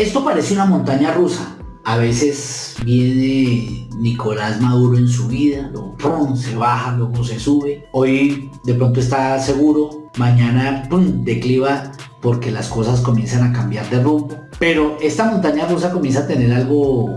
Esto parece una montaña rusa. A veces viene Nicolás Maduro en su vida, luego se baja, luego se sube. Hoy de pronto está seguro, mañana decliva porque las cosas comienzan a cambiar de rumbo. Pero esta montaña rusa comienza a tener algo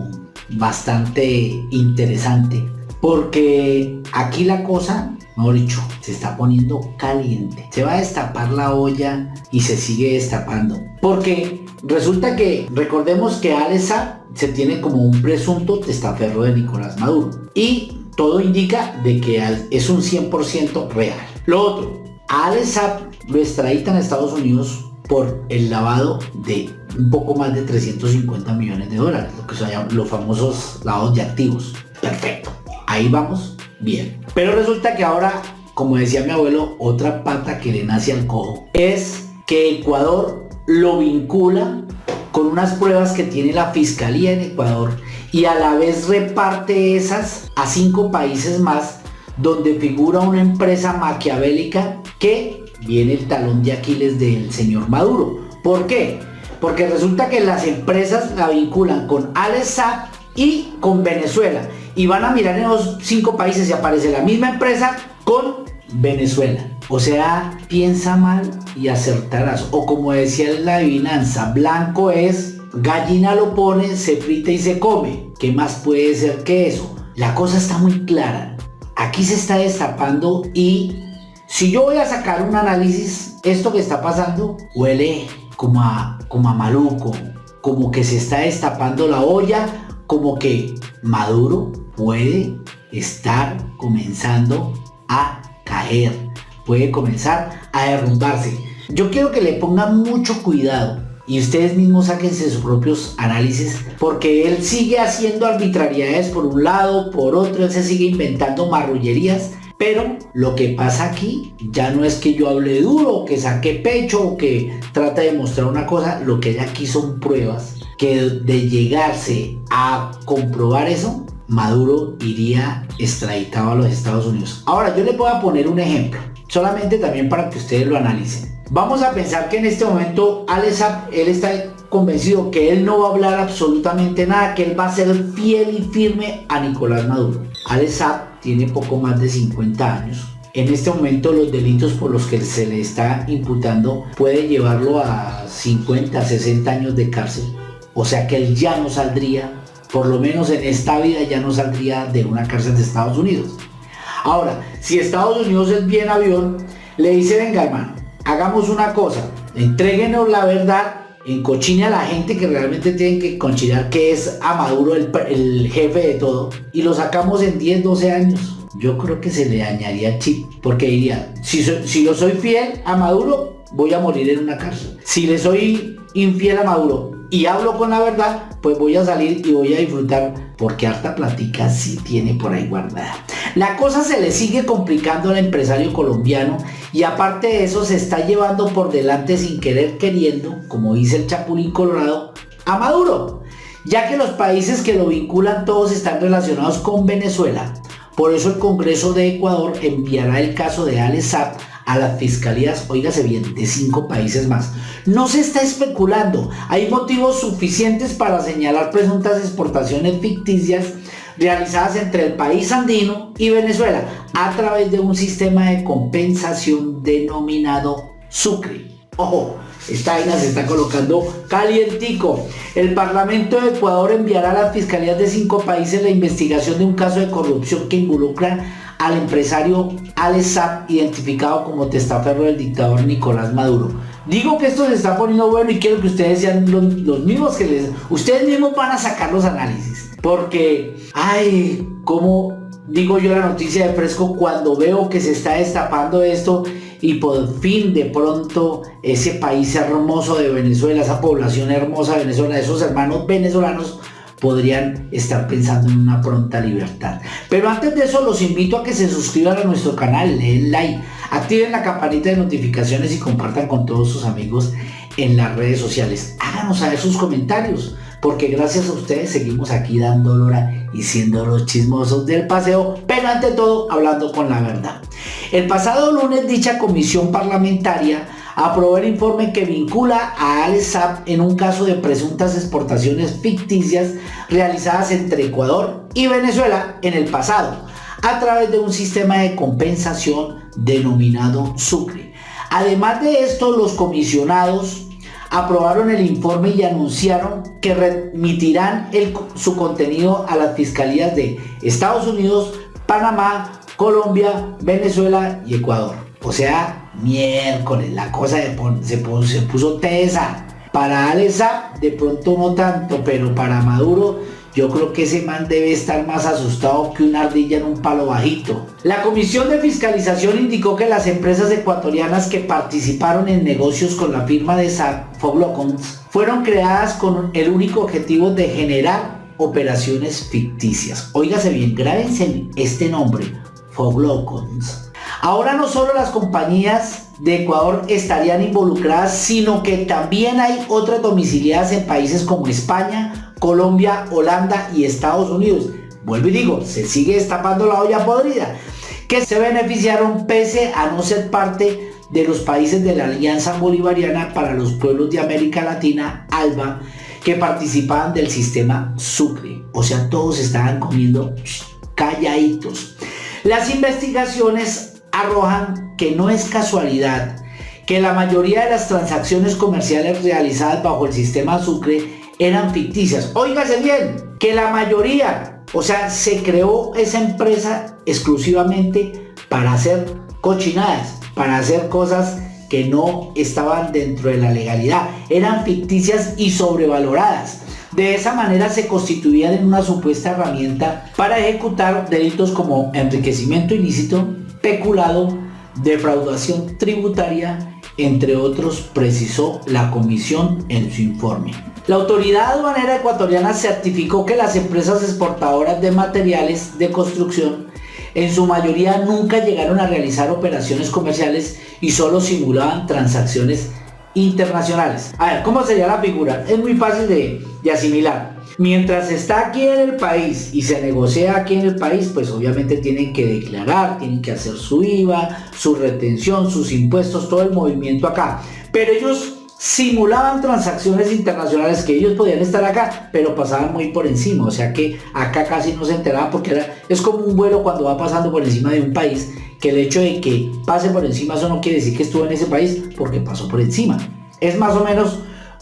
bastante interesante porque aquí la cosa, mejor dicho, se está poniendo caliente. Se va a destapar la olla y se sigue destapando. Porque resulta que, recordemos que Alesa se tiene como un presunto testaferro de Nicolás Maduro. Y todo indica de que es un 100% real. Lo otro, a Alesa lo extraditan a Estados Unidos por el lavado de un poco más de 350 millones de dólares, lo que llaman los famosos lavados de activos. Perfecto ahí vamos bien. Pero resulta que ahora, como decía mi abuelo, otra pata que le nace al cojo es que Ecuador lo vincula con unas pruebas que tiene la Fiscalía en Ecuador y a la vez reparte esas a cinco países más donde figura una empresa maquiavélica que viene el talón de Aquiles del señor Maduro. ¿Por qué? Porque resulta que las empresas la vinculan con Alessat y con Venezuela y van a mirar en los cinco países y aparece la misma empresa con Venezuela. O sea, piensa mal y acertarás. O como decía la adivinanza, blanco es, gallina lo pone, se frita y se come. ¿Qué más puede ser que eso? La cosa está muy clara. Aquí se está destapando y si yo voy a sacar un análisis, esto que está pasando huele como a, como a maluco, como que se está destapando la olla, como que Maduro puede estar comenzando a caer, puede comenzar a derrumbarse. Yo quiero que le pongan mucho cuidado y ustedes mismos sáquense sus propios análisis porque él sigue haciendo arbitrariedades por un lado, por otro, él se sigue inventando marrullerías. Pero lo que pasa aquí ya no es que yo hable duro, que saque pecho o que trate de mostrar una cosa, lo que hay aquí son pruebas que de llegarse a comprobar eso, Maduro iría extraditado a los Estados Unidos. Ahora yo le voy a poner un ejemplo, solamente también para que ustedes lo analicen. Vamos a pensar que en este momento Alessap, él está convencido que él no va a hablar absolutamente nada, que él va a ser fiel y firme a Nicolás Maduro. Alessap tiene poco más de 50 años. En este momento los delitos por los que se le está imputando puede llevarlo a 50, 60 años de cárcel. O sea que él ya no saldría por lo menos en esta vida ya no saldría de una cárcel de Estados Unidos. Ahora, si Estados Unidos es bien avión, le dice, venga hermano, hagamos una cosa, entréguenos la verdad, encochine a la gente que realmente tienen que conchinar que es a Maduro el, el, jefe de todo y lo sacamos en 10, 12 años. Yo creo que se le dañaría chip, porque diría, si, si yo soy fiel a Maduro, voy a morir en una cárcel. Si le soy infiel a Maduro, y hablo con la verdad, pues voy a salir y voy a disfrutar porque harta platica sí tiene por ahí guardada. La cosa se le sigue complicando al empresario colombiano y aparte de eso se está llevando por delante sin querer queriendo, como dice el Chapulín Colorado, a Maduro, ya que los países que lo vinculan todos están relacionados con Venezuela. Por eso el Congreso de Ecuador enviará el caso de Alex a las fiscalías, oígase bien, de cinco países más. No se está especulando, hay motivos suficientes para señalar presuntas exportaciones ficticias realizadas entre el país andino y Venezuela a través de un sistema de compensación denominado Sucre. Ojo, esta vaina se está colocando calientico. El Parlamento de Ecuador enviará a las fiscalías de cinco países la investigación de un caso de corrupción que involucra al empresario Alex identificado como testaferro del dictador Nicolás Maduro. Digo que esto se está poniendo bueno y quiero que ustedes sean los, mismos que les... Ustedes mismos van a sacar los análisis. Porque, ay, como digo yo la noticia de fresco cuando veo que se está destapando esto y por fin de pronto ese país hermoso de Venezuela, esa población hermosa de Venezuela, esos hermanos venezolanos podrían estar pensando en una pronta libertad. Pero antes de eso los invito a que se suscriban a nuestro canal, den like, activen la campanita de notificaciones y compartan con todos sus amigos en las redes sociales. Háganos saber sus comentarios, porque gracias a ustedes seguimos aquí dando hora y siendo los chismosos del paseo, pero ante todo hablando con la verdad. El pasado lunes dicha comisión parlamentaria aprobó el informe que vincula a Alesap en un caso de presuntas exportaciones ficticias realizadas entre Ecuador y Venezuela en el pasado, a través de un sistema de compensación denominado Sucre. Además de esto, los comisionados aprobaron el informe y anunciaron que remitirán su contenido a las fiscalías de Estados Unidos, Panamá, Colombia, Venezuela y Ecuador. O sea, miércoles, la cosa se, puso tesa. Para Alesa de pronto no tanto, pero para Maduro yo creo que ese man debe estar más asustado que una ardilla en un palo bajito. La Comisión de Fiscalización indicó que las empresas ecuatorianas que participaron en negocios con la firma de Foglocons fueron creadas con el único objetivo de generar operaciones ficticias. Óigase bien, grábense este nombre, Foglocons. Ahora no solo las compañías de Ecuador estarían involucradas, sino que también hay otras domiciliadas en países como España, Colombia, Holanda y Estados Unidos. Vuelvo y digo, se sigue destapando la olla podrida, que se beneficiaron pese a no ser parte de los países de la Alianza Bolivariana para los Pueblos de América Latina, ALBA, que participaban del sistema Sucre. O sea, todos estaban comiendo calladitos. Las investigaciones arrojan que no es casualidad que la mayoría de las transacciones comerciales realizadas bajo el sistema Sucre eran ficticias. Óigase bien, que la mayoría, o sea, se creó esa empresa exclusivamente para hacer cochinadas, para hacer cosas que no estaban dentro de la legalidad, eran ficticias y sobrevaloradas. De esa manera se constituían en una supuesta herramienta para ejecutar delitos como enriquecimiento ilícito, peculado, defraudación tributaria, entre otros, precisó la comisión en su informe. La autoridad aduanera ecuatoriana certificó que las empresas exportadoras de materiales de construcción en su mayoría nunca llegaron a realizar operaciones comerciales y solo simulaban transacciones internacionales. A ver, ¿cómo sería la figura? Es muy fácil de, de, asimilar. Mientras está aquí en el país y se negocia aquí en el país, pues obviamente tienen que declarar, tienen que hacer su IVA, su retención, sus impuestos, todo el movimiento acá. Pero ellos simulaban transacciones internacionales que ellos podían estar acá, pero pasaban muy por encima, o sea que acá casi no se enteraban porque era, es como un vuelo cuando va pasando por encima de un país, que el hecho de que pase por encima eso no quiere decir que estuvo en ese país porque pasó por encima. Es más o menos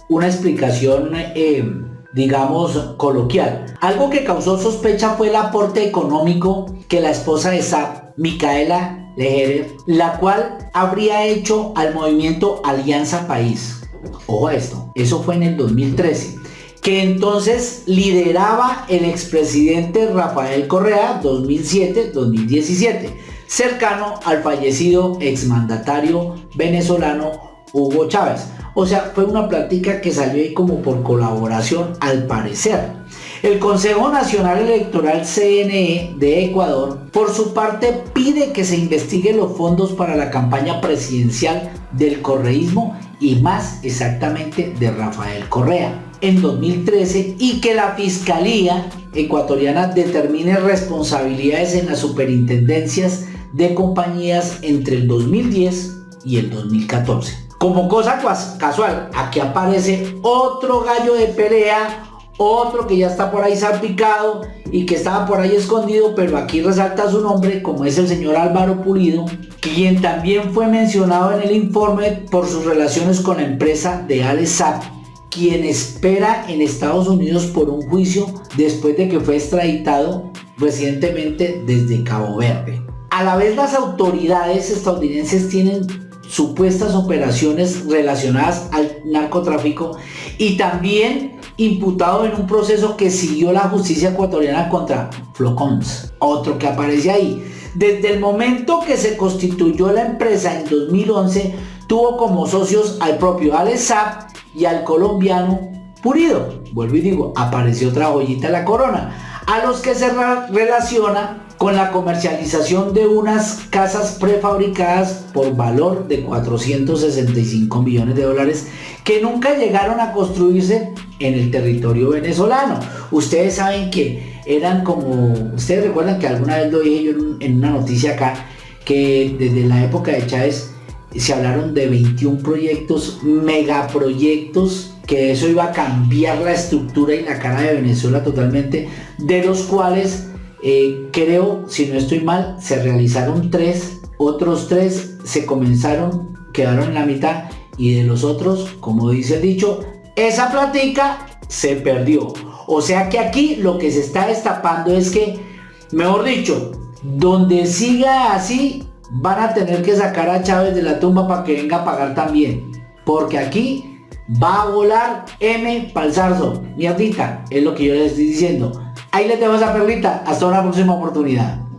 una explicación, eh, digamos, coloquial. Algo que causó sospecha fue el aporte económico que la esposa de Saab, Micaela Lejerer, la cual habría hecho al movimiento Alianza País Ojo a esto, eso fue en el 2013 que entonces lideraba el expresidente Rafael Correa 2007-2017, cercano al fallecido exmandatario venezolano Hugo Chávez. O sea, fue una plática que salió ahí como por colaboración al parecer. El Consejo Nacional Electoral CNE de Ecuador, por su parte, pide que se investiguen los fondos para la campaña presidencial del correísmo y más exactamente de Rafael Correa en 2013 y que la Fiscalía ecuatoriana determine responsabilidades en las superintendencias de compañías entre el 2010 y el 2014. Como cosa casual, aquí aparece otro gallo de pelea otro que ya está por ahí salpicado y que estaba por ahí escondido, pero aquí resalta su nombre, como es el señor Álvaro Pulido, quien también fue mencionado en el informe por sus relaciones con la empresa de Alesap, quien espera en Estados Unidos por un juicio después de que fue extraditado recientemente desde Cabo Verde. A la vez las autoridades estadounidenses tienen supuestas operaciones relacionadas al narcotráfico y también imputado en un proceso que siguió la justicia ecuatoriana contra Flocons, otro que aparece ahí. Desde el momento que se constituyó la empresa en 2011, tuvo como socios al propio Alesap y al colombiano Purido. Vuelvo y digo, apareció otra joyita en la corona, a los que se relaciona con la comercialización de unas casas prefabricadas por valor de 465 millones de dólares que nunca llegaron a construirse en el territorio venezolano. Ustedes saben que eran como, ustedes recuerdan que alguna vez lo dije yo en, una noticia acá, que desde la época de Chávez se hablaron de 21 proyectos, megaproyectos, que eso iba a cambiar la estructura y la cara de Venezuela totalmente, de los cuales eh, creo, si no estoy mal, se realizaron tres, otros tres se comenzaron, quedaron en la mitad y de los otros, como dice el dicho, esa platica se perdió. O sea que aquí lo que se está destapando es que, mejor dicho, donde siga así, van a tener que sacar a Chávez de la tumba para que venga a pagar también. Porque aquí va a volar M Palzarzo. Mierdita, es lo que yo les estoy diciendo. Ahí les dejo esa perlita. Hasta una próxima oportunidad.